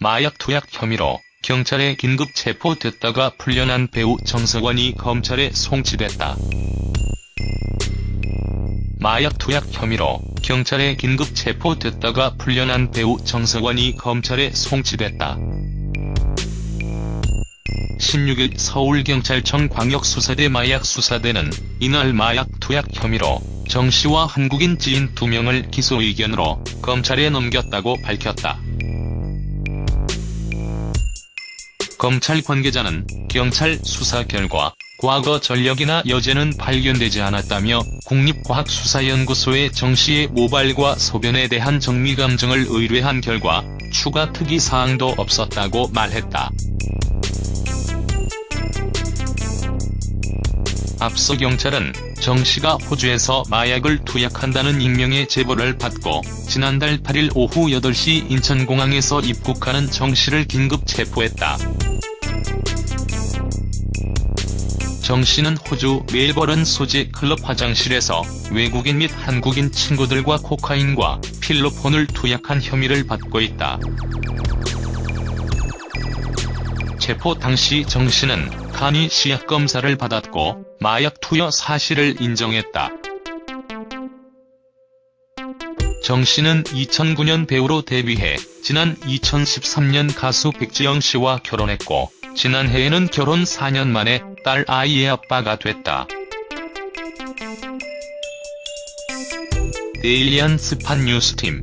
마약 투약 혐의로 경찰에 긴급 체포됐다가 풀려난 배우 정석원이 검찰에 송치됐다. 마약 투약 혐의로 경찰에 긴급 체포됐다가 풀려난 배우 정석원이 검찰에 송치됐다. 16일 서울경찰청 광역수사대 마약수사대는 이날 마약 투약 혐의로 정 씨와 한국인 지인 2명을 기소 의견으로 검찰에 넘겼다고 밝혔다. 검찰 관계자는 경찰 수사 결과 과거 전력이나 여죄는 발견되지 않았다며 국립과학수사연구소에 정씨의 모발과 소변에 대한 정밀감정을 의뢰한 결과 추가 특이사항도 없었다고 말했다. 앞서 경찰은 정 씨가 호주에서 마약을 투약한다는 익명의 제보를 받고 지난달 8일 오후 8시 인천공항에서 입국하는 정 씨를 긴급 체포했다. 정씨는 호주 멜버른 소재 클럽 화장실에서 외국인 및 한국인 친구들과 코카인과 필로폰을 투약한 혐의를 받고 있다. 체포 당시 정씨는 간이 시약 검사를 받았고 마약 투여 사실을 인정했다. 정 씨는 2009년 배우로 데뷔해 지난 2013년 가수 백지영 씨와 결혼했고 지난해에는 결혼 4년 만에 딸 아이의 아빠가 됐다. 데일리안 스팟 뉴스팀